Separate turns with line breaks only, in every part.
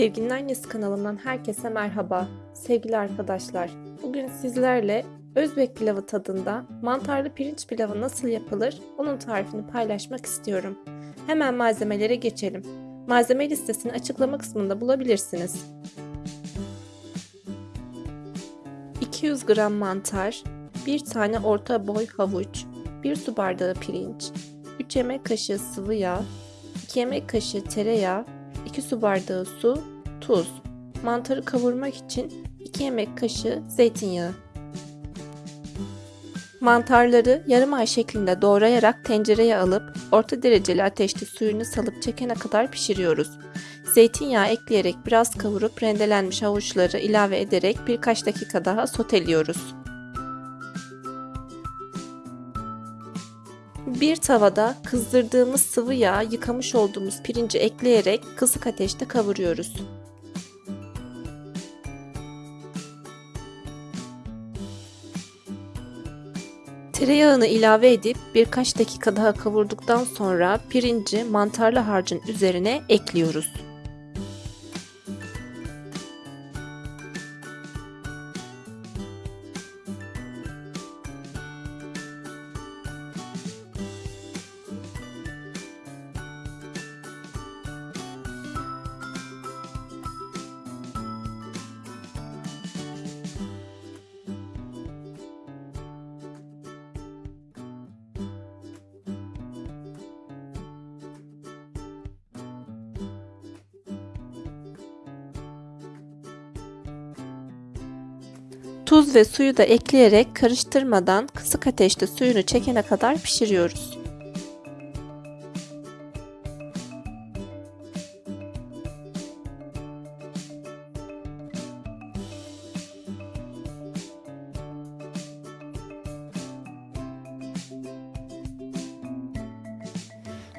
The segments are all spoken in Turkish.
Sevginin Annesi kanalımdan herkese merhaba. Sevgili arkadaşlar, bugün sizlerle Özbek pilavı tadında mantarlı pirinç pilavı nasıl yapılır onun tarifini paylaşmak istiyorum. Hemen malzemelere geçelim. Malzeme listesini açıklama kısmında bulabilirsiniz. 200 gram mantar, 1 tane orta boy havuç, 1 su bardağı pirinç, 3 yemek kaşığı sıvı yağ, 2 yemek kaşığı tereyağı, 2 su bardağı su, tuz. Mantarı kavurmak için 2 yemek kaşığı zeytinyağı. Mantarları yarım ay şeklinde doğrayarak tencereye alıp orta dereceli ateşte suyunu salıp çekene kadar pişiriyoruz. Zeytinyağı ekleyerek biraz kavurup rendelenmiş havuçları ilave ederek birkaç dakika daha soteliyoruz. Bir tavada kızdırdığımız sıvı yağ yıkamış olduğumuz pirinci ekleyerek kısık ateşte kavuruyoruz. Tereyağını ilave edip birkaç dakika daha kavurduktan sonra pirinci mantarlı harcın üzerine ekliyoruz. Tuz ve suyu da ekleyerek karıştırmadan kısık ateşte suyunu çekene kadar pişiriyoruz.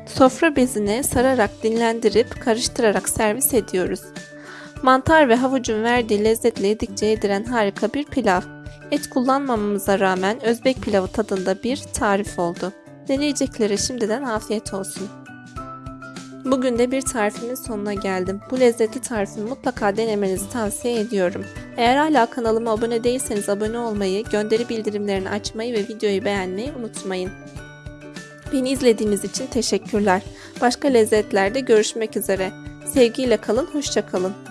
Sofra bezine sararak dinlendirip karıştırarak servis ediyoruz. Mantar ve havucun verdiği lezzetle yedikçe yediren harika bir pilav. Et kullanmamamıza rağmen Özbek pilavı tadında bir tarif oldu. Deneyeceklere şimdiden afiyet olsun. Bugün de bir tarifimin sonuna geldim. Bu lezzetli tarifimi mutlaka denemenizi tavsiye ediyorum. Eğer hala kanalıma abone değilseniz abone olmayı, gönderi bildirimlerini açmayı ve videoyu beğenmeyi unutmayın. Beni izlediğiniz için teşekkürler. Başka lezzetlerde görüşmek üzere. Sevgiyle kalın, hoşça kalın.